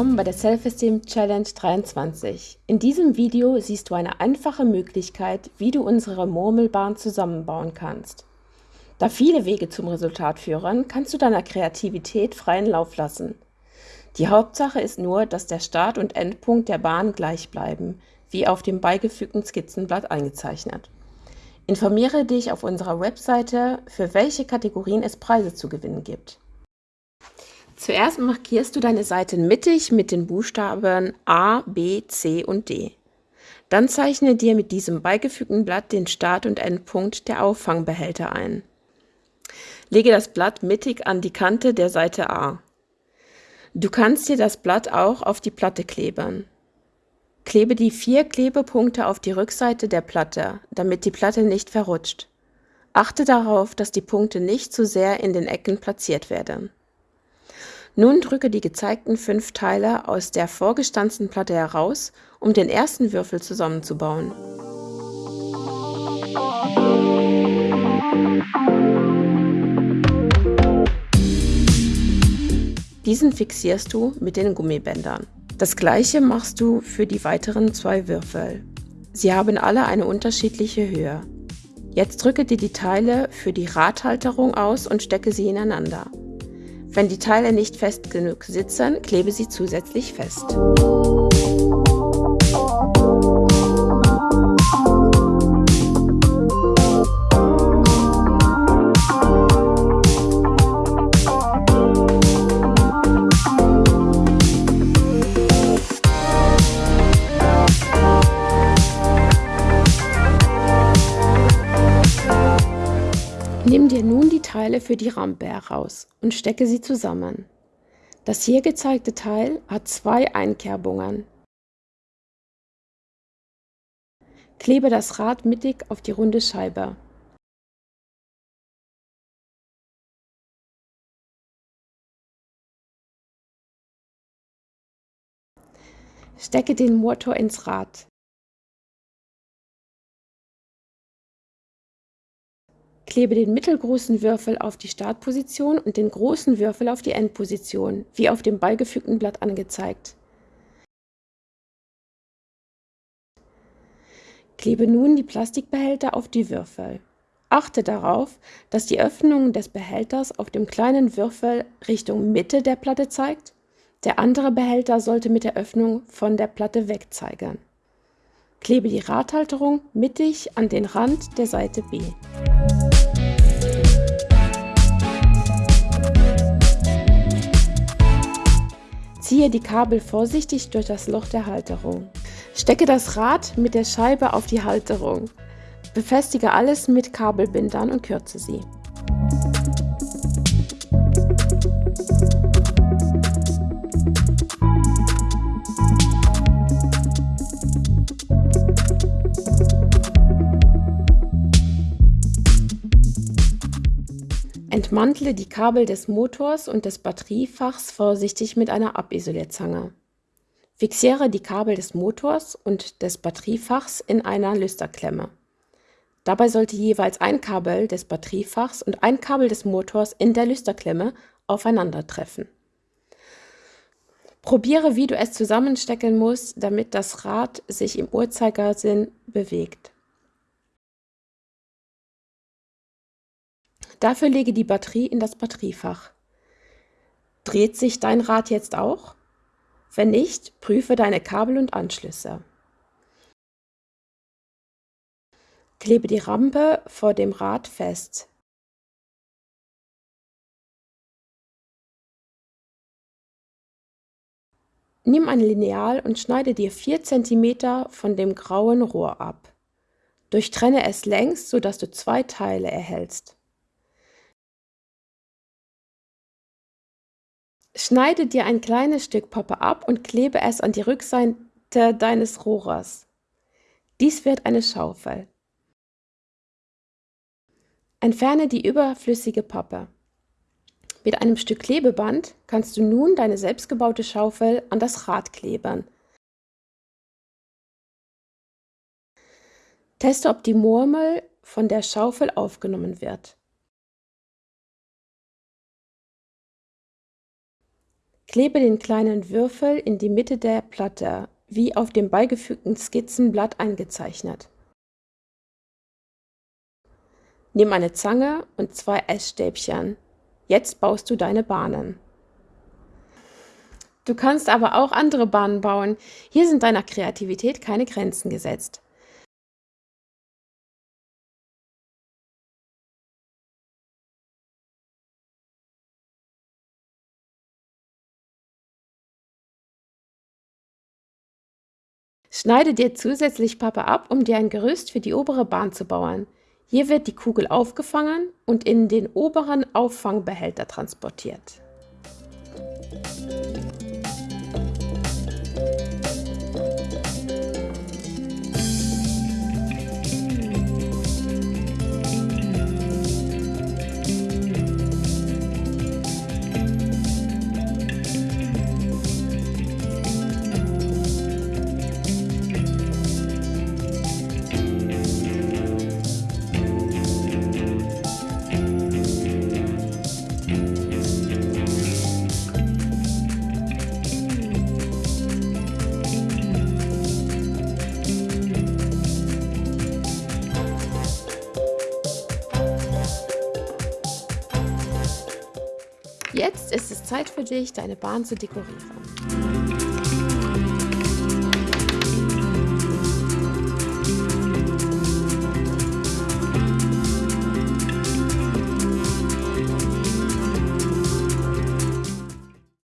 willkommen bei der Self-Esteem Challenge 23. In diesem Video siehst du eine einfache Möglichkeit, wie du unsere Murmelbahn zusammenbauen kannst. Da viele Wege zum Resultat führen, kannst du deiner Kreativität freien Lauf lassen. Die Hauptsache ist nur, dass der Start- und Endpunkt der Bahn gleich bleiben, wie auf dem beigefügten Skizzenblatt eingezeichnet. Informiere dich auf unserer Webseite, für welche Kategorien es Preise zu gewinnen gibt. Zuerst markierst du deine Seiten mittig mit den Buchstaben A, B, C und D. Dann zeichne dir mit diesem beigefügten Blatt den Start- und Endpunkt der Auffangbehälter ein. Lege das Blatt mittig an die Kante der Seite A. Du kannst dir das Blatt auch auf die Platte kleben. Klebe die vier Klebepunkte auf die Rückseite der Platte, damit die Platte nicht verrutscht. Achte darauf, dass die Punkte nicht zu sehr in den Ecken platziert werden. Nun drücke die gezeigten fünf Teile aus der vorgestanzten Platte heraus, um den ersten Würfel zusammenzubauen. Diesen fixierst du mit den Gummibändern. Das gleiche machst du für die weiteren zwei Würfel. Sie haben alle eine unterschiedliche Höhe. Jetzt drücke dir die Teile für die Radhalterung aus und stecke sie ineinander. Wenn die Teile nicht fest genug sitzen, klebe sie zusätzlich fest. Nimm dir nun die Teile für die Rampe heraus und stecke sie zusammen. Das hier gezeigte Teil hat zwei Einkerbungen. Klebe das Rad mittig auf die runde Scheibe. Stecke den Motor ins Rad. Klebe den mittelgroßen Würfel auf die Startposition und den großen Würfel auf die Endposition, wie auf dem beigefügten Blatt angezeigt. Klebe nun die Plastikbehälter auf die Würfel. Achte darauf, dass die Öffnung des Behälters auf dem kleinen Würfel Richtung Mitte der Platte zeigt. Der andere Behälter sollte mit der Öffnung von der Platte weg zeigen. Klebe die Radhalterung mittig an den Rand der Seite B. Ziehe die Kabel vorsichtig durch das Loch der Halterung. Stecke das Rad mit der Scheibe auf die Halterung. Befestige alles mit Kabelbindern und kürze sie. Entmantle die Kabel des Motors und des Batteriefachs vorsichtig mit einer Abisolierzange. Fixiere die Kabel des Motors und des Batteriefachs in einer Lüsterklemme. Dabei sollte jeweils ein Kabel des Batteriefachs und ein Kabel des Motors in der Lüsterklemme aufeinandertreffen. Probiere, wie du es zusammenstecken musst, damit das Rad sich im Uhrzeigersinn bewegt. Dafür lege die Batterie in das Batteriefach. Dreht sich dein Rad jetzt auch? Wenn nicht, prüfe deine Kabel und Anschlüsse. Klebe die Rampe vor dem Rad fest. Nimm ein Lineal und schneide dir 4 cm von dem grauen Rohr ab. Durchtrenne es längs, sodass du zwei Teile erhältst. Schneide dir ein kleines Stück Pappe ab und klebe es an die Rückseite deines Rohrers. Dies wird eine Schaufel. Entferne die überflüssige Pappe. Mit einem Stück Klebeband kannst du nun deine selbstgebaute Schaufel an das Rad kleben. Teste, ob die Murmel von der Schaufel aufgenommen wird. Klebe den kleinen Würfel in die Mitte der Platte, wie auf dem beigefügten Skizzenblatt eingezeichnet. Nimm eine Zange und zwei Essstäbchen. Jetzt baust du deine Bahnen. Du kannst aber auch andere Bahnen bauen. Hier sind deiner Kreativität keine Grenzen gesetzt. Schneide dir zusätzlich Pappe ab, um dir ein Gerüst für die obere Bahn zu bauen. Hier wird die Kugel aufgefangen und in den oberen Auffangbehälter transportiert. Jetzt ist es Zeit für dich, deine Bahn zu dekorieren.